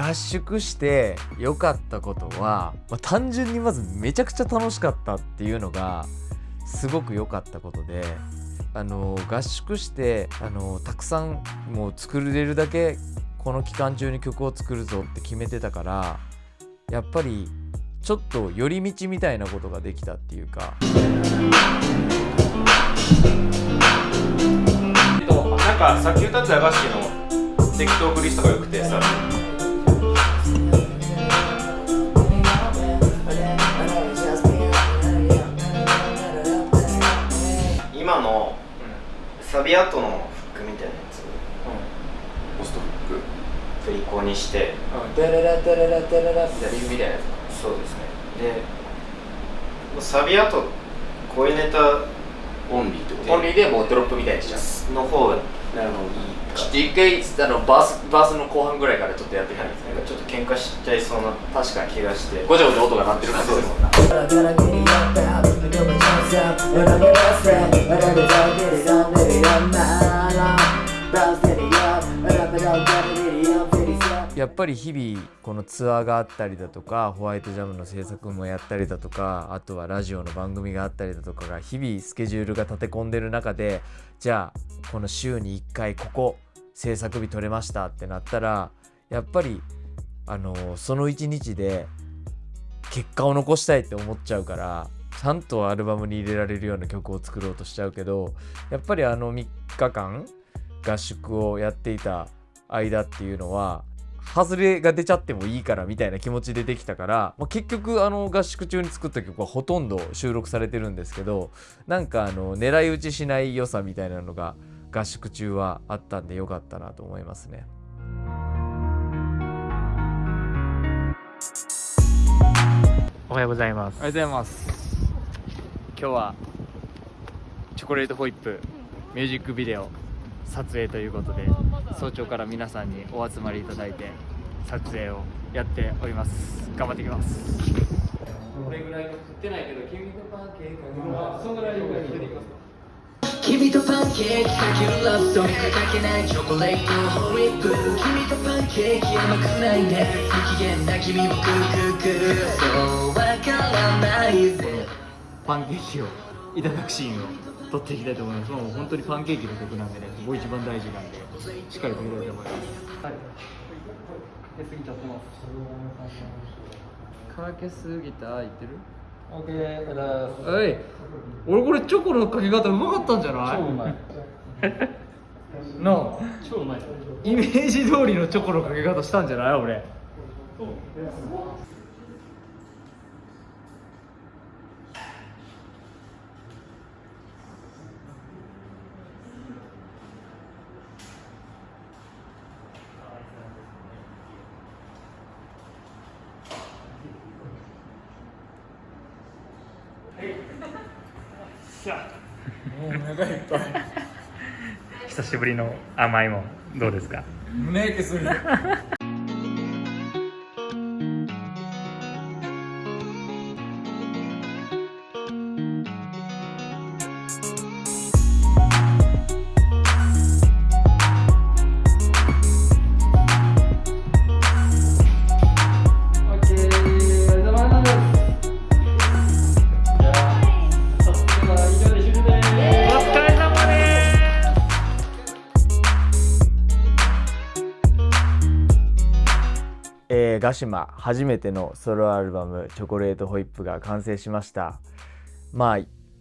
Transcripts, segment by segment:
合宿して良かったことは、まあ、単純にまずめちゃくちゃ楽しかったっていうのがすごく良かったことであの合宿してあのたくさんもう作れるだけこの期間中に曲を作るぞって決めてたからやっぱりちょっと寄り道みたいなことができたっていうか。えっとなんかさっき歌ったやばしの適当クリスとかよくてさ。今のサビ後のフックみたいなやつ。ポストフック振り子にして。ダララダララダララみたいみたいなやつそうですねでサビ後こういうネタオンリーってことオンリーでもうドロップみたいにしちゃうの方がなるほどいいかちょっと一回あのバースバースの後半ぐらいからちょっとやってみたいですねなんかちょっと喧嘩しちゃいそうな確かに気がしてごちゃごちゃ音が鳴ってる感じするもんなやっぱり日々このツアーがあったりだとかホワイトジャムの制作もやったりだとかあとはラジオの番組があったりだとかが日々スケジュールが立て込んでる中でじゃあこの週に1回ここ制作日取れましたってなったらやっぱりあのその1日で結果を残したいって思っちゃうからちゃんとアルバムに入れられるような曲を作ろうとしちゃうけどやっぱりあの3日間合宿をやっていた間っていうのは外れが出ちゃってもいいからみたいな気持ちでできたから、まあ、結局あの合宿中に作った曲はほとんど収録されてるんですけどなんかあの狙い撃ちしない良さみたいなのが合宿中はあったんでよかったなと思いますね。おはようございますおはようございます今日はチョコレートホイップミュージックビデオ撮影ということで早朝から皆さんにお集まりいただいて撮影をやっております。頑張っていきます。これぐらい食ってないけど君とパンケーキそんぐらいぐらい出ていきます君とパンケーキかけるラブソングかけないチョコレートホイップ。君とパンケーキ甘くないね。不機嫌な君をクークークーそうわからないぜパンケーキをいただくシーンを撮っていきたいと思います。もう本当にパンケーキの曲なんでねそこ一番大事なんでしっかり撮りたい。と思い。ますはい。かけすぎちゃってますかけすぎた言ってるオッケーはい。俺これチョコのかけ方うまかったんじゃない。超うまい。なあ超うまい。イメージ通りのチョコのかけ方したんじゃない。俺 久しぶりの甘いもんどうですか？胸焼けするえーガシマ初めてのソロアルバム「チョコレートホイップ」が完成しましたまあ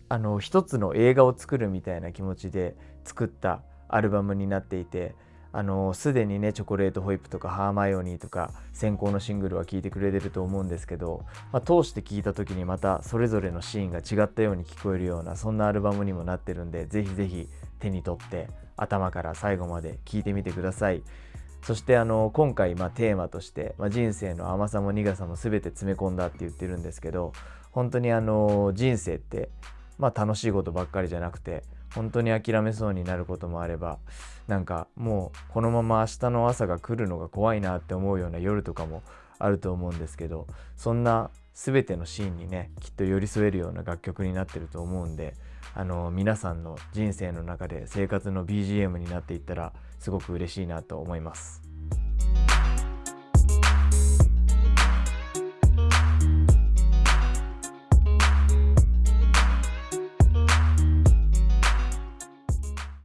あの一つの映画を作るみたいな気持ちで作ったアルバムになっていてあのすでにねチョコレートホイップとかハーマイオニーとか先行のシングルは聴いてくれてると思うんですけど、まあ、通して聴いた時にまたそれぞれのシーンが違ったように聞こえるようなそんなアルバムにもなってるんでぜひぜひ手に取って頭から最後まで聴いてみてください。そしてあの今回まテーマとして、ま、人生の甘さも苦さも全て詰め込んだって言ってるんですけど本当にあの人生って、ま、楽しいことばっかりじゃなくて本当に諦めそうになることもあればなんかもうこのまま明日の朝が来るのが怖いなって思うような夜とかもあると思うんですけどそんな全てのシーンにねきっと寄り添えるような楽曲になってると思うんであの皆さんの人生の中で生活の BGM になっていったらすごく嬉しいなと思います。